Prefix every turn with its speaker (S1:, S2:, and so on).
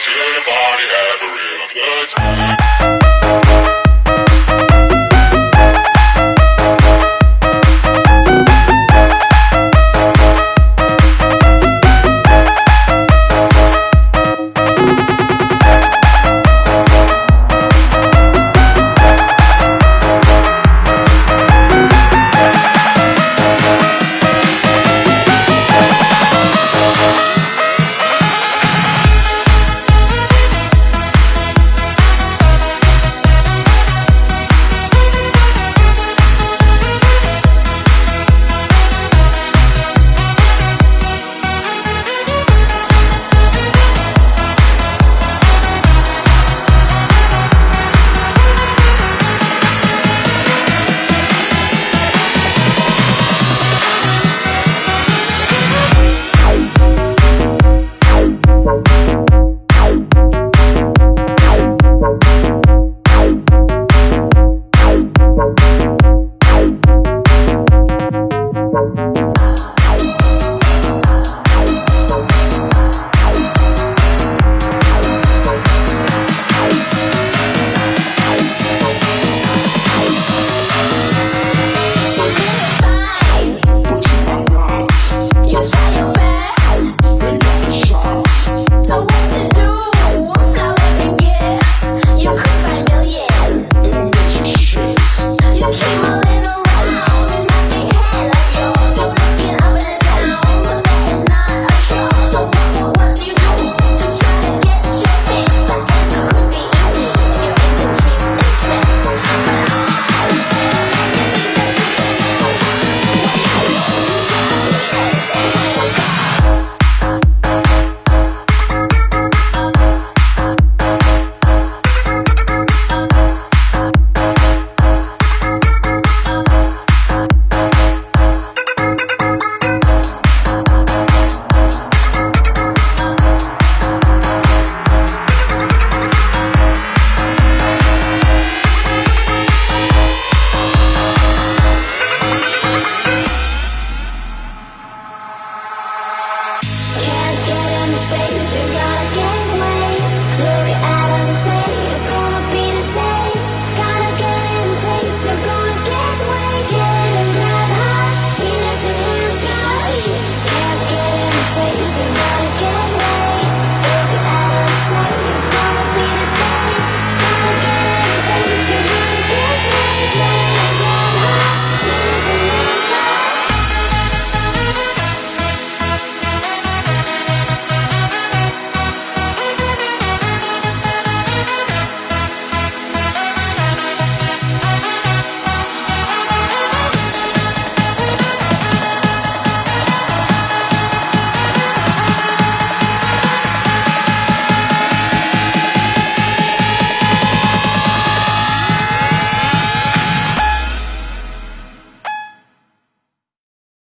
S1: to the bar. you.